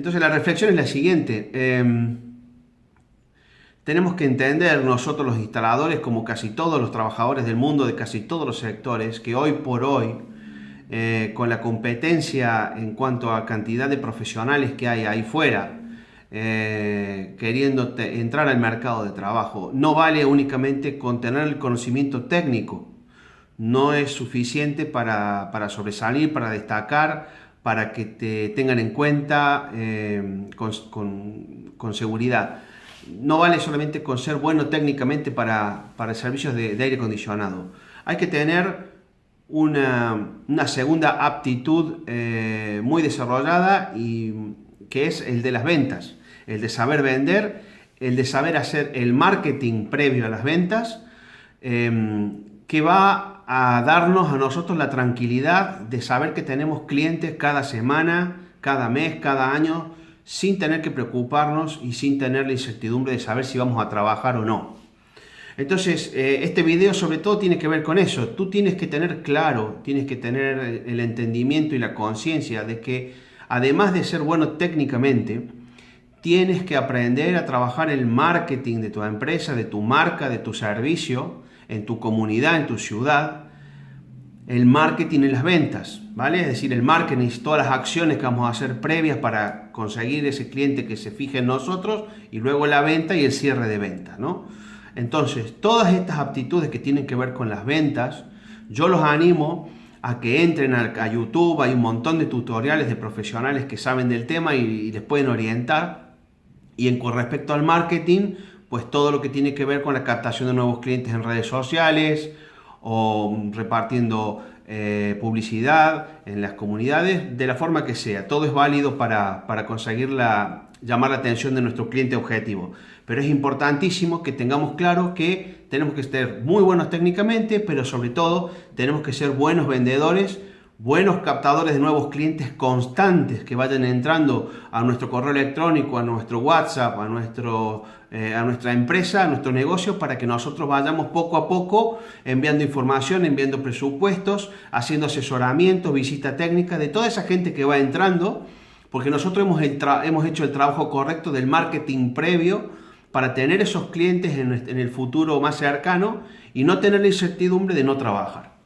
Entonces la reflexión es la siguiente. Em, tenemos que entender nosotros los instaladores, como casi todos los trabajadores del mundo, de casi todos los sectores, que hoy por hoy, eh, con la competencia en cuanto a cantidad de profesionales que hay ahí fuera, eh, queriendo entrar al mercado de trabajo, no vale únicamente con tener el conocimiento técnico, no es suficiente para, para sobresalir, para destacar, para que te tengan en cuenta eh, con, seguridad. No vale solamente con ser bueno técnicamente para, para servicios de, aire acondicionado. Hay que tener una, segunda aptitud eh, muy desarrollada y que es el de las ventas, el de saber vender, el de saber hacer el marketing previo a las ventas, eh, que va a darnos a nosotros la tranquilidad de saber que tenemos clientes cada semana, cada mes, cada año, sin tener que preocuparnos y sin tener la incertidumbre de saber si vamos a trabajar o no. Entonces, eh, este video sobre todo tiene que ver con eso. Tú tienes que tener claro, tienes que tener el entendimiento y la conciencia de que además de ser bueno técnicamente, tienes que aprender a trabajar el marketing de tu empresa, de tu marca, de tu servicio, en tu comunidad, en tu ciudad, el marketing y las ventas, ¿vale? Es decir, el marketing y todas las acciones que vamos a hacer previas para conseguir ese cliente que se fije en nosotros y luego la venta y el cierre de venta, ¿no? Entonces, todas estas aptitudes que tienen que ver con las ventas, yo los animo a que entren a, YouTube, hay un montón de tutoriales de profesionales que saben del tema y, les pueden orientar. Y en con respecto al marketing, pues todo lo que tiene que ver con la captación de nuevos clientes en redes sociales o repartiendo eh, publicidad en las comunidades, de la forma que sea. Todo es válido para, conseguir la, llamar la atención de nuestro cliente objetivo. Pero es importantísimo que tengamos claro que tenemos que ser muy buenos técnicamente, pero sobre todo tenemos que ser buenos vendedores buenos captadores de nuevos clientes constantes que vayan entrando a nuestro correo electrónico, a nuestro WhatsApp, a, nuestro, eh, a nuestra empresa, a nuestro negocio, para que nosotros vayamos poco a poco enviando información, enviando presupuestos, haciendo asesoramientos, visita técnica de toda esa gente que va entrando, porque nosotros hemos, hemos hecho el trabajo correcto del marketing previo para tener esos clientes en el futuro más cercano y no tener la incertidumbre de no trabajar.